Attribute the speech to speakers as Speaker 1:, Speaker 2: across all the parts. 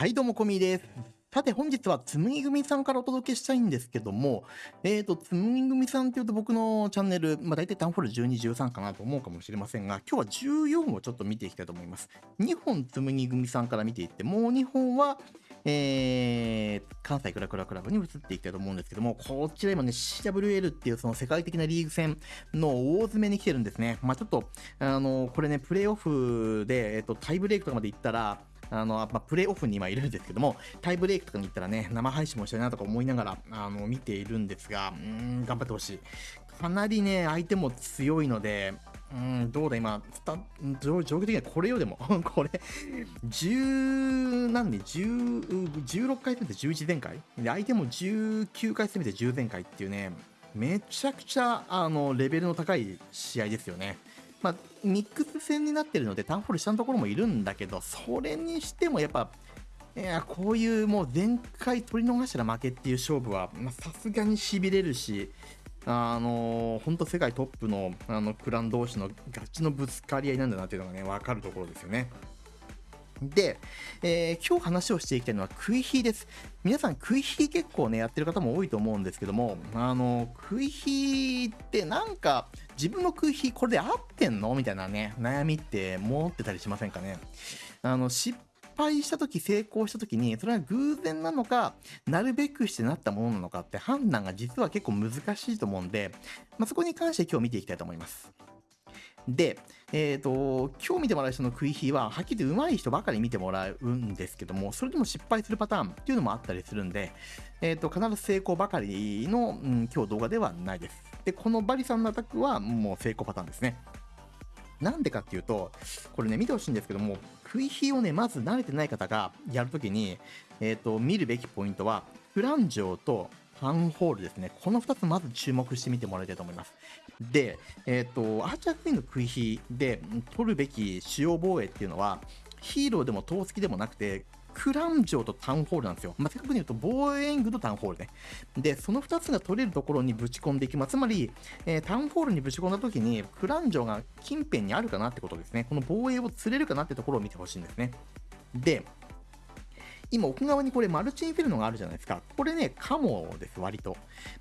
Speaker 1: はい、どうも、こみです。さて、本日はつむぎ組さんからお届けしたいんですけども、えーと、つむぎ組さんっていうと僕のチャンネル、まあ大体タウンホール12、13かなと思うかもしれませんが、今日は14をちょっと見ていきたいと思います。2本つむぎ組さんから見ていって、もう2本は、えー、関西クラクラクラブに移っていきたいと思うんですけども、こちら今ね、CWL っていうその世界的なリーグ戦の大詰めに来てるんですね。まあちょっと、あの、これね、プレイオフで、えっ、と、タイブレイクとかまで行ったら、あの、まあ、プレイオフに今いるんですけども、タイブレイクとかに行ったらね、生配信もしたいなとか思いながら、あの、見ているんですが、うん、頑張ってほしい。かなりね、相手も強いので、うん、どうだ今、上上下的にはこれよでも、これ、10、何年、10、16回攻めて11前回？で、相手も19回攻めて10前回っていうね、めちゃくちゃ、あの、レベルの高い試合ですよね。まあ、ミックス戦になってるので、タウンホール下のところもいるんだけど、それにしてもやっぱ、いやこういうもう前回取り逃したら負けっていう勝負はさすがにしびれるし、あの本当世界トップのあのクラン同士のガチのぶつかり合いなんだなっていうのがね、分かるところですよね。で、えー、今日話をしていきたいのは食い火です。皆さん食い火結構ね、やってる方も多いと思うんですけども、あの、食い火ってなんか自分の食い火これで合ってんの？みたいなね、悩みって持ってたりしませんかね？あの、失敗した時成功した時にそれは偶然なのかなるべくしてなったものなのかって判断が実は結構難しいと思うんで、まあ、そこに関して今日見ていきたいと思います。で、えっ、ー、と、今日見てもらう人の食い火は、はっきり言って上手い人ばかり見てもらうんですけども、それでも失敗するパターンっていうのもあったりするんで、えっ、ー、と、必ず成功ばかりの、うん、今日動画ではないです。で、このバリさんのアタックはもう成功パターンですね。なんでかっていうと、これね、見てほしいんですけども、食い火をね、まず慣れてない方がやるときに、えっ、ー、と、見るべきポイントは、フランジョーとファンホールですね。この2つまず注目してみてもらいたいと思います。で、えっ、ー、と、アーチャークイーンの食い火で取るべき主要防衛っていうのは、ヒーローでも投石でもなくて、クランジョーとタウンホールなんですよ。まあ、正確に言うと、防衛ングとタウンホールね。で、その2つが取れるところにぶち込んでいきます。つまり、えー、タウンホールにぶち込んだ時に、クランジョーが近辺にあるかなってことですね。この防衛を釣れるかなってところを見てほしいんですね。で、今奥側にこれマルチインフェルノがあるじゃないですか。これね、カモです、割と。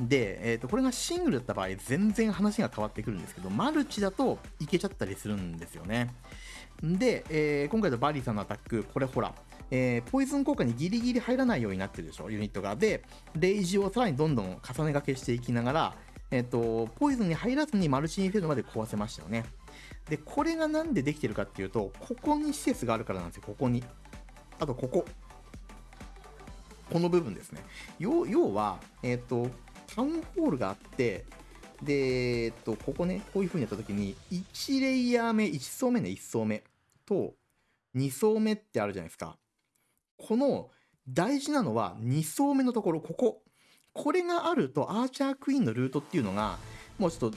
Speaker 1: で、えっ、ー、と、これがシングルだった場合、全然話が変わってくるんですけど、マルチだといけちゃったりするんですよね。で、えー、今回のバリーさんのアタック、これほら、えー、ポイズン効果にギリギリ入らないようになってるでしょ、ユニットが。で、レイジをさらにどんどん重ねがけしていきながら、えっ、ー、と、ポイズンに入らずにマルチインフェルノまで壊せましたよね。で、これがなんでできてるかっていうと、ここに施設があるからなんですよ、ここに。あと、ここ。この部分ですね。要要は、えっ、ー、と、タウンホールがあって、で、えっ、ー、と、ここね、こういう風にやった時に、1レイヤー目、1層目ね、1層目と、2層目ってあるじゃないですか。この大事なのは2層目のところ、ここ。これがあると、アーチャークイーンのルートっていうのが、もうちょっと、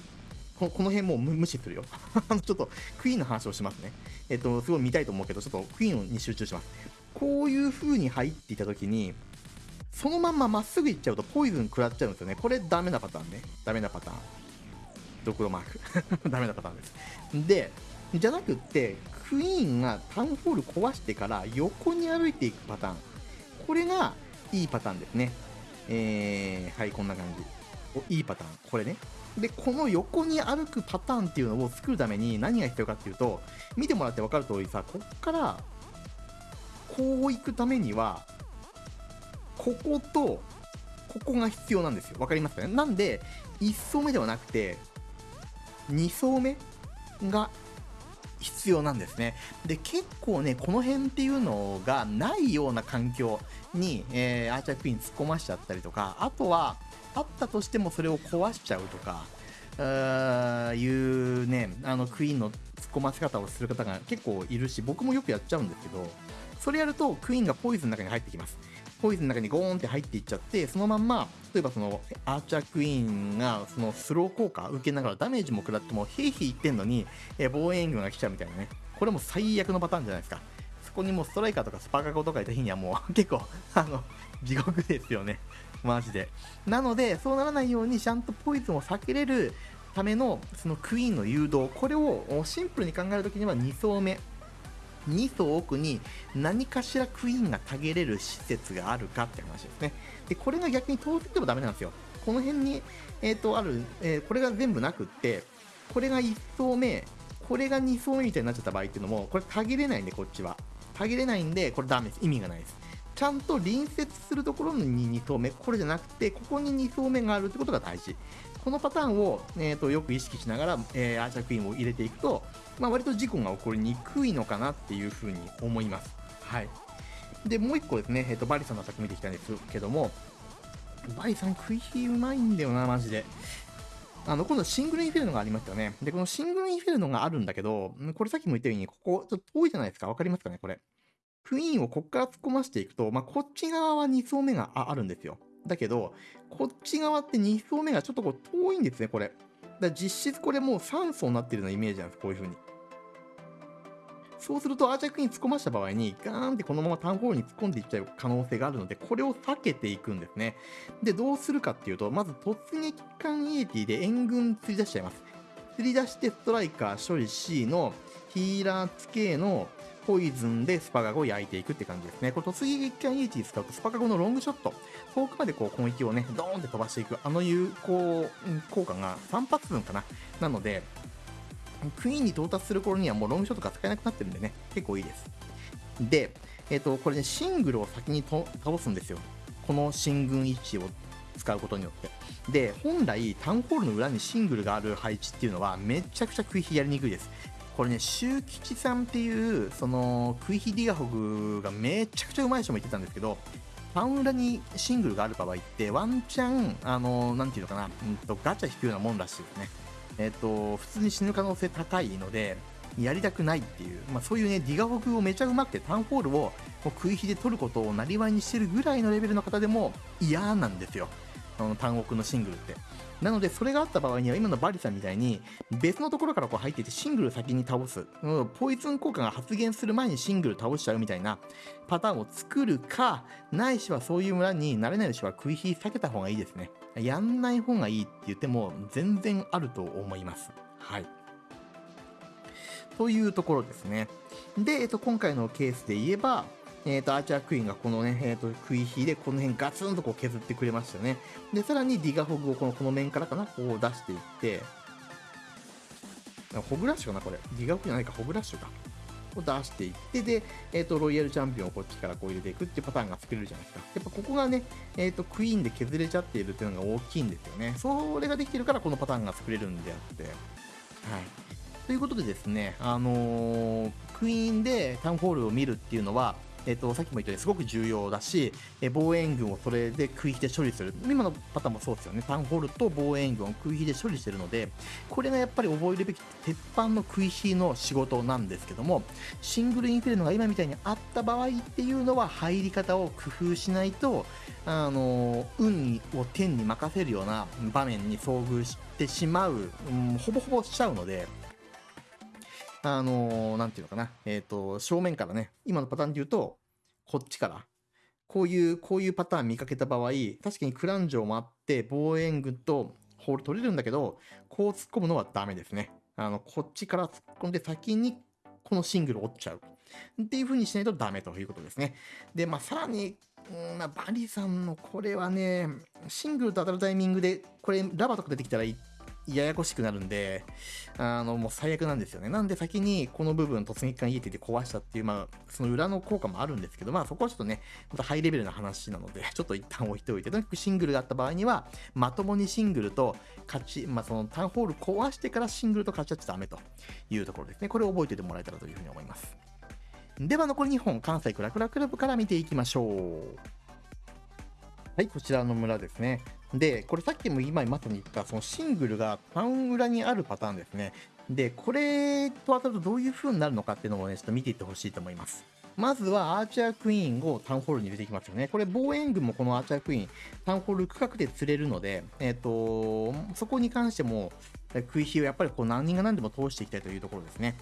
Speaker 1: この辺もう無視するよ。あの、ちょっと、クイーンの話をしますね。えっと、すごい見たいと思うけど、ちょっとクイーンに集中します。こういう風に入っていた時に、そのまんままっすぐ行っちゃうとポイズン食らっちゃうんですよね。これダメなパターンね。ダメなパターン。ドクロマーク。ダメなパターンです。で、じゃなくって、クイーンがタウンホール壊してから横に歩いていくパターン。これがいいパターンですね。えー、はい、こんな感じ。いいパターン。これね。で、この横に歩くパターンっていうのを作るために何が必要かっていうと、見てもらって分かる通りさ、こっから、こう行くためには、ここと、ここが必要なんですよ。わかりますかね？なんで、1層目ではなくて、2層目が必要なんですね。で、結構ね、この辺っていうのがないような環境に、えー、アーチャークイーン突っ込ましちゃったりとか、あとは、あったとしてもそれを壊しちゃうとか、あいうね、あのクイーンの突っ込ませ方をする方が結構いるし、僕もよくやっちゃうんですけど、それやるとクイーンがポイズンの中に入ってきます。ポイズンの中にゴーンって入っていっちゃって、そのまんま、例えばそのアーチャークイーンがそのスロー効果受けながらダメージも食らっても、ヘイヘイ言ってんのに、え防衛援軍が来ちゃうみたいなね。これも最悪のパターンじゃないですか。そこにもうストライカーとかスパカゴとかいた日にはもう結構、あの、地獄ですよね。マジで。なので、そうならないようにちゃんとポイズンを避けれるためのそのクイーンの誘導、これをシンプルに考えるときには2層目2層奥に何かしらクイーンがたげれる施設があるかって話ですね。で、これが逆に通っててもダメなんですよ。この辺に、えっ、ー、と、ある、えー、これが全部なくって、これが1層目、これが2層目みたいになっちゃった場合っていうのも、これたげれないんで、こっちは。たげれないんで、これダメです。意味がないです。ちゃんと隣接するところに2層目、これじゃなくて、ここに2層目があるってことが大事。このパターンを、えーと、よく意識しながら、えー、アーチャークイーンを入れていくと、まあ、割と事故が起こりにくいのかなっていうふうに思います。はい。で、もう一個ですね、えーと、バリさんのアタック見てきたんですけども、バリさん食い火うまいんだよな、マジで。あの、今度シングルインフェルノがありましたよね。で、このシングルインフェルノがあるんだけど、これさっきも言ったように、ここ、ちょっと遠いじゃないですか。わかりますかね、これ。クイーンをこっから突っ込ましていくと、まあ、こっち側は2層目があるんですよ。だけど、こっち側って2層目がちょっとこう遠いんですね、これ。だ実質これもう3層になってるようなイメージなんです、こういう風に。そうすると、アーチャークイーン突っ込ました場合に、ガーンってこのままタウンホールに突っ込んでいっちゃう可能性があるので、これを避けていくんですね。で、どうするかっていうと、まず突撃艦イエティで援軍釣り出しちゃいます。釣り出してストライカー処理 C のヒーラー付けのポイズンでスパガゴを焼いていくって感じですね。これ突撃艦イエティ使うとスパガゴのロングショット、遠くまでこう攻撃をね、ドーンって飛ばしていく、あの有効効果が3発分かな。なので、クイーンに到達する頃にはもうロングショットが使えなくなってるんでね、結構いいです。で、えっ、ー、と、これね、シングルを先に倒すんですよ。この進軍位置を使うことによって。で、本来、タウンホールの裏にシングルがある配置っていうのは、めちゃくちゃ食い火やりにくいです。これね、周吉さんっていう、その、食い火ディガホグがめちゃくちゃうまい人も言ってたんですけど、タウン裏にシングルがある場合って、ワンチャン、あの、なんていうのかな、うんと、ガチャ引くようなもんらしいですね。えっ、と、普通に死ぬ可能性高いので、やりたくないっていう、まあ、そういうね、ディガホグをめちゃうまくて、タウンホールを食い火で取ることをなりわいにしてるぐらいのレベルの方でも嫌なんですよ。あの単国のシングルって。なので、それがあった場合には、今のバリさんみたいに、別のところからこう入っていて、シングル先に倒す。ポイズン効果が発現する前にシングル倒しちゃうみたいなパターンを作るか、ないしはそういう村になれないしは食い火避けた方がいいですね。やんない方がいいって言っても、全然あると思います。はい。というところですね。で、えっと、今回のケースで言えば、えっ、ー、と、アーチャークイーンがこのね、えっ、ー、と、食い火でこの辺ガツンとこう削ってくれましたね。で、さらにディガホグをこの、この面からかな、こう出していって、ホグラッシュかな、これ。ディガホグじゃないか、ホグラッシュか。を出していって、で、えっ、ー、と、ロイヤルチャンピオンをこっちからこう入れていくっていうパターンが作れるじゃないですか。やっぱここがね、えっ、と、クイーンで削れちゃっているっていうのが大きいんですよね。それができてるからこのパターンが作れるんであって。はい。ということでですね、あのー、クイーンでタウンホールを見るっていうのは、えっ、と、さっきも言ったようにすごく重要だし、え防衛軍をそれで食い火で処理する。今のパターンもそうですよね。タウンホールと防衛軍を食い火で処理してるので、これがやっぱり覚えるべき鉄板の食い火の仕事なんですけども、シングルインフェルノが今みたいにあった場合っていうのは入り方を工夫しないと、あの、運を天に任せるような場面に遭遇してしまう、うん、ほぼほぼしちゃうので、あのー、なんていうのかな。えっ、ー、と、正面からね、今のパターンで言うと、こっちから、こういう、こういうパターン見かけた場合、確かにクラン城もあって、防衛軍とホール取れるんだけど、こう突っ込むのはダメですね。あの、こっちから突っ込んで先にこのシングルを折っちゃう。っていう風にしないとダメということですね。で、まあ、さらに、うんま、バリさんのこれはね、シングルと当たるタイミングで、これ、ラバとか出てきたらややこしくなるんで、あの、もう最悪なんですよね。なんで先にこの部分突撃艦家ってて壊したっていう、まあ、その裏の効果もあるんですけど、まあそこはちょっとね、またハイレベルな話なので、ちょっと一旦置いておいて、とにかくシングルがあった場合には、まともにシングルと勝ち、まあそのタウンホール壊してからシングルと勝ち合っちゃダメというところですね。これを覚えておいてもらえたらというふうに思います。では残り2本、関西クラクラクラブから見ていきましょう。はい、こちらの村ですね。で、これさっきも今まさに言ったそのシングルがタウン裏にあるパターンですね。で、これと当たるとどういう風になるのかっていうのもね、ちょっと見ていってほしいと思います。まずはアーチャークイーンをタウンホールに入れていきますよね。これ防衛軍もこのアーチャークイーン、タウンホール区画で釣れるので、えっ、ー、と、そこに関しても、食い火をやっぱりこう何人が何でも通していきたいというところですね。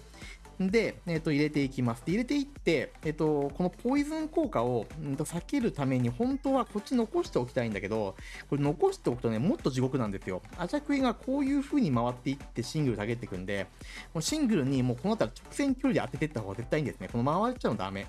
Speaker 1: で、えっ、と、入れていきます。で入れていって、えっ、と、このポイズン効果を、うんと避けるために、本当はこっち残しておきたいんだけど、これ残しておくとね、もっと地獄なんですよ。アチャクイがこういう風に回っていってシングル下げていくんで、もうシングルにもうこの辺り直線距離で当てていった方が絶対いいんですね。この回っちゃうのダメ。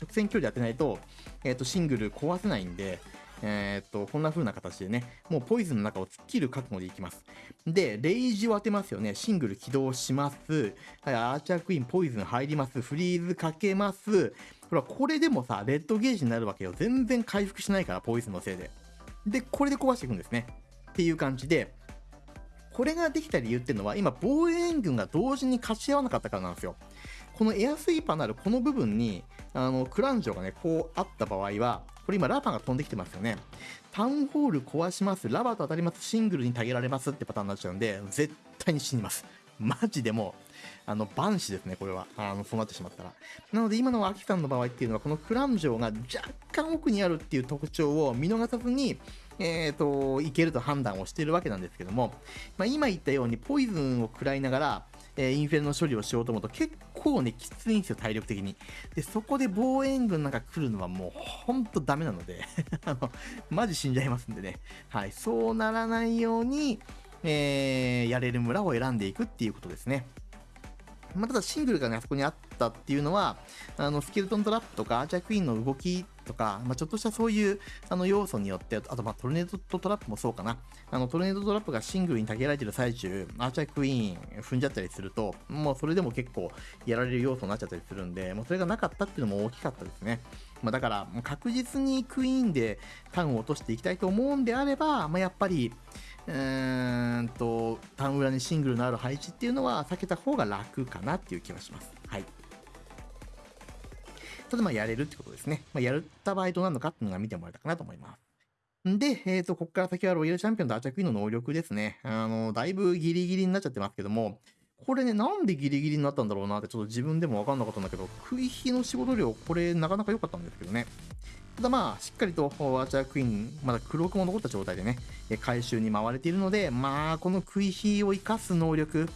Speaker 1: 直線距離で当てないと、えっ、と、シングル壊せないんで、えっ、と、こんな風な形でね、もうポイズンの中を突っ切る覚悟でいきます。で、レイジを当てますよね。シングル起動します。はい、アーチャークイーンポイズン入ります。フリーズかけます。ほら、これでもさ、レッドゲージになるわけよ。全然回復しないから、ポイズンのせいで。で、これで壊していくんですね。っていう感じで、これができた理由っていうのは、今、防衛援軍が同時に勝ち合わなかったからなんですよ。このエアスイーパーなるこの部分に、あの、クランジョがね、こうあった場合は、これ今ラバが飛んできてますよね。タウンホール壊します、ラバーと当たります、シングルにたげられますってパターンになっちゃうんで、絶対に死にます。マジでもう、あの、万死ですね、これは。あの、そうなってしまったら。なので今のアキさんの場合っていうのは、このクランジョが若干奥にあるっていう特徴を見逃さずに、えっ、と、いけると判断をしているわけなんですけども、まあ、今言ったようにポイズンを食らいながら、えーインフェルの処理をしようと思うと結構ね、きついんですよ、体力的に。で、そこで防衛軍なんか来るのはもうほんとダメなので、あの、マジ死んじゃいますんでね。はい、そうならないように、えーやれる村を選んでいくっていうことですね。まあ、ただシングルがね、あそこにあったっていうのは、あの、スケルトントラップとか、アーチャークイーンの動きとか、まあ、ちょっとしたそういう、あの、要素によって、あと、まあ、トルネードトラップもそうかな。あの、トルネードトラップがシングルにたげられてる最中、アーチャークイーン踏んじゃったりすると、もうそれでも結構やられる要素になっちゃったりするんで、もうそれがなかったっていうのも大きかったですね。まあ、だから、確実にクイーンでタウンを落としていきたいと思うんであれば、まあ、やっぱり、うーんと、タウン裏にシングルのある配置っていうのは避けた方が楽かなっていう気はします。はい。ただまあやれるってことですね。まあ、やった場合どうなるのかっていうのが見てもらえたかなと思います。で、えっ、と、ここから先はロイヤルチャンピオンとアーチャークイーンの能力ですね。あの、だいぶギリギリになっちゃってますけども、これね、なんでギリギリになったんだろうなってちょっと自分でもわかんなかったんだけど、食い火の仕事量、これなかなか良かったんですけどね。ただまあ、しっかりとアーチャークイーン、まだ黒くも残った状態でね、回収に回れているので、まあ、この食い火を生かす能力、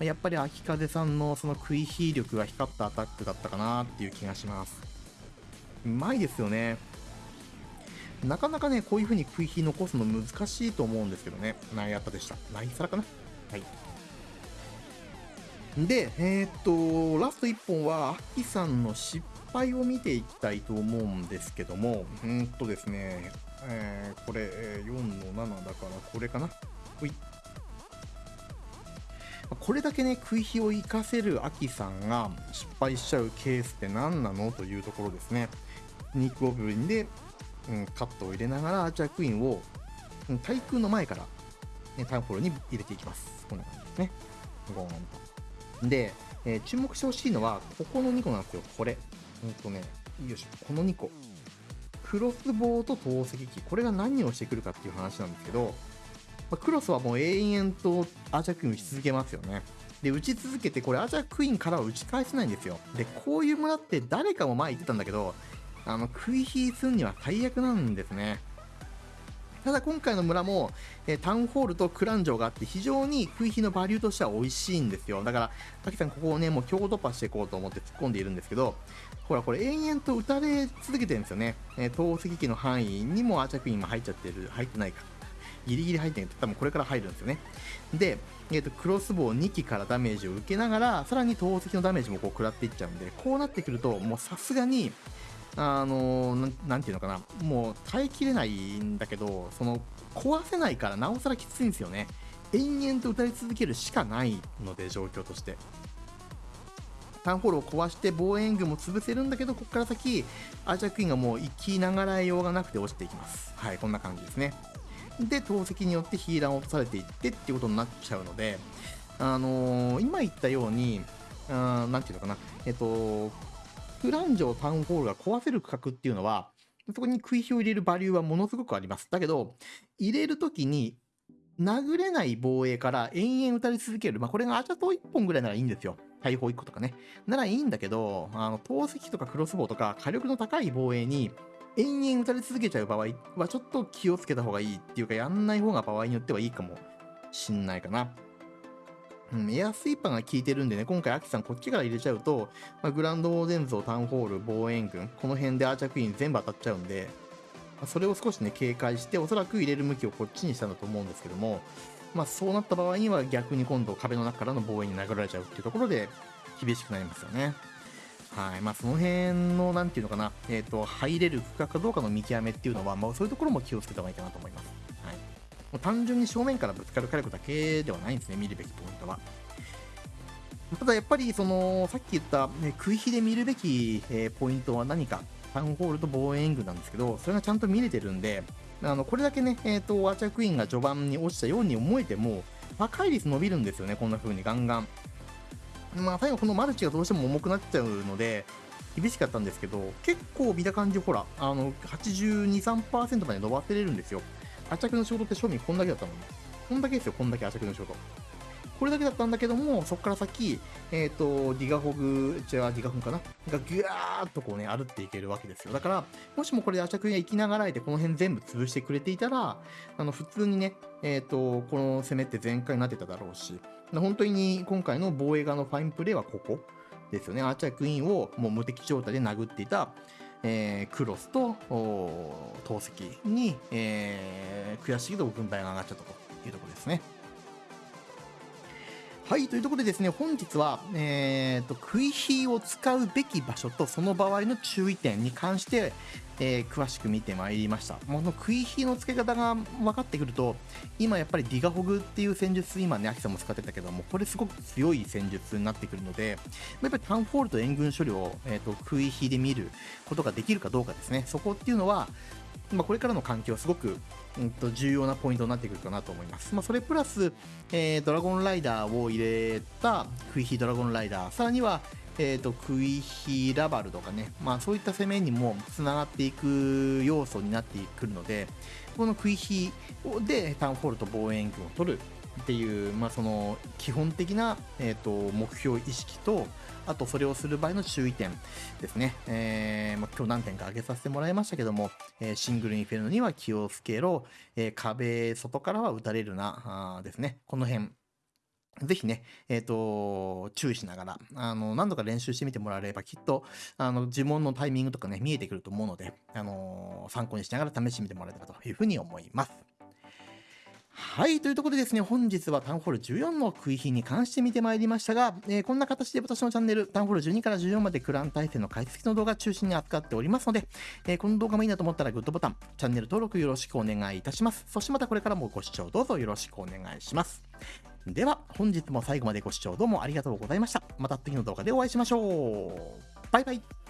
Speaker 1: やっぱり秋風さんのその食い火力が光ったアタックだったかなっていう気がします。うまいですよね。なかなかね、こういう風に食い火残すの難しいと思うんですけどね。ナイアッタでした。ナイサラかなはい。で、えーっと、ラスト1本は、アキさんの失敗を見ていきたいと思うんですけども、うーんとですね、えーこれ、えー4の7だから、これかなほい。これだけね、食い火を生かせるアキさんが失敗しちゃうケースって何なのというところですね。ニックオブリンで、うん、カットを入れながらアーチャークイーンを、うん対空の前から、ね、タウンホールに入れていきます。こんな感じですね。ゴーンと。で、えー注目してほしいのは、ここの2個なんですよ。これ。うんとね、よいしょ。この2個。クロスボウと投石機。これが何をしてくるかっていう話なんですけど、まあクロスはもう永遠とアーチャークイーン打ち続けますよね。で、打ち続けて、これアーチャークイーンからは打ち返せないんですよ。で、こういう村って誰かも前言ってたんだけど、あの、食い火するには最悪なんですね。ただ今回の村も、えータウンホールとクランジョがあって非常に食い火のバリューとしては美味しいんですよ。だから、滝さんここをね、もう強突破していこうと思って突っ込んでいるんですけど、ほら、これ延々と打たれ続けてるんですよね。えー投石機の範囲にもアーチャークイーンも入っちゃってる、入ってないか。ギリギリ入ってないと多分これから入るんですよね。で、えー、とクロスボウ2機からダメージを受けながら、さらに投石のダメージもこう食らっていっちゃうんで、こうなってくると、もうさすがに、あのーなん、なんていうのかな、もう耐えきれないんだけど、その、壊せないからなおさらきついんですよね。延々と打たれ続けるしかないので、状況として。タウンホールを壊して防衛軍も潰せるんだけど、ここから先、アーチャークイーンがもう生きながらえようがなくて落ちていきます。はい、こんな感じですね。で、投石によってヒーラーを落とされていってっていうことになっちゃうので、あのー今言ったように、あなんていうのかな、えっと、フランジョタウンホールが壊せる区画っていうのは、そこに食い火を入れるバリューはものすごくあります。だけど、入れるときに、殴れない防衛から延々打たれ続ける。まあ、これがアチャト1本ぐらいならいいんですよ。大砲1個とかね。ならいいんだけど、あの、投石とかクロスボウとか火力の高い防衛に延々打たれ続けちゃう場合はちょっと気をつけた方がいいっていうか、やんない方が場合によってはいいかもしんないかな。うん、エアスイーパーが効いてるんでね、今回、アキさんこっちから入れちゃうと、まあ、グランドオーデンゾー、タウンホール、防衛軍、この辺でアーチャークイーン全部当たっちゃうんで、まあ、それを少しね、警戒して、おそらく入れる向きをこっちにしたんだと思うんですけども、まあ、そうなった場合には逆に今度壁の中からの防衛に殴られちゃうっていうところで、厳しくなりますよね。はい。まあ、その辺の、なんていうのかな、えっ、ー、と、入れる区画かどうかの見極めっていうのは、まあ、そういうところも気をつけた方がいいかなと思います。はい。もう単純に正面からぶつかる火力だけではないんですね、見るべきポイントは。ただやっぱりそのさっき言った、ね、食い火で見るべき、えー、ポイントは何かタウンホールと防衛援軍なんですけどそれがちゃんと見れてるんであのこれだけね、えーと、アーチャークイーンが序盤に落ちたように思えても破壊率伸びるんですよねこんな風にガンガンまあ最後このマルチがどうしても重くなっちゃうので厳しかったんですけど結構見た感じほらあの82.3%まで伸ばせれるんですよ。アーチャークの仕事って賞味こんだけだったのにこんだけですよこんだけアーチャークの仕事。これだけだったんだけども、そこから先、えっ、ー、と、ディガホグ、違う、ディガフンかな？がギューっとこうね、歩っていけるわけですよ。だから、もしもこれでアチャクが生きながらえて、この辺全部潰してくれていたら、あの、普通にね、えっ、ー、と、この攻めって全開になってただろうし、本当に今回の防衛側のファインプレーはここですよね。アーチャークイーンをもう無敵状態で殴っていた、えー、クロスと投石に、えー、悔しいけど軍配が上がっちゃったというところですね。はい、というところでですね、本日は、えーと、食い火を使うべき場所とその場合の注意点に関して、えー、詳しく見てまいりました。この食い火の付け方が分かってくると、今やっぱりディガホグっていう戦術、今ね、アキさんも使ってたけども、これすごく強い戦術になってくるので、やっぱりタウンフォールと援軍処理を、えーと、食い火で見ることができるかどうかですね。そこっていうのは、まあ、これからの環境はすごく、うん、と重要なポイントになってくるかなと思います。まあ、それプラス、えー、ドラゴンライダーを入れたクイヒドラゴンライダー、さらには、えーと、クイヒラバルとかね、まあ、そういった攻めにもつながっていく要素になってくるので、このクイヒでタウンホールと防衛軍を取るっていう、まあ、その基本的な、えーと、目標意識と、あとそれをする場合の注意点ですね。えー、まあ、今日何点か挙げさせてもらいましたけども、えー、シングルインフェルノには気をつけろ、えー、壁外からは撃たれるな、あですね。この辺。ぜひね、えっ、ー、と、注意しながら、あの、何度か練習してみてもらえれば、きっと、あの、呪文のタイミングとかね、見えてくると思うので、あの参考にしながら試してみてもらえたらというふうに思います。はい、というところでですね、本日はタウンホール14の食い火に関して見てまいりましたが、えー、こんな形で私のチャンネル、タウンホール12から14までクラン対戦の解析の動画中心に扱っておりますので、えー、この動画もいいなと思ったらグッドボタン、チャンネル登録よろしくお願いいたします。そしてまたこれからもご視聴どうぞよろしくお願いします。では、本日も最後までご視聴どうもありがとうございました。また次の動画でお会いしましょう。バイバイ。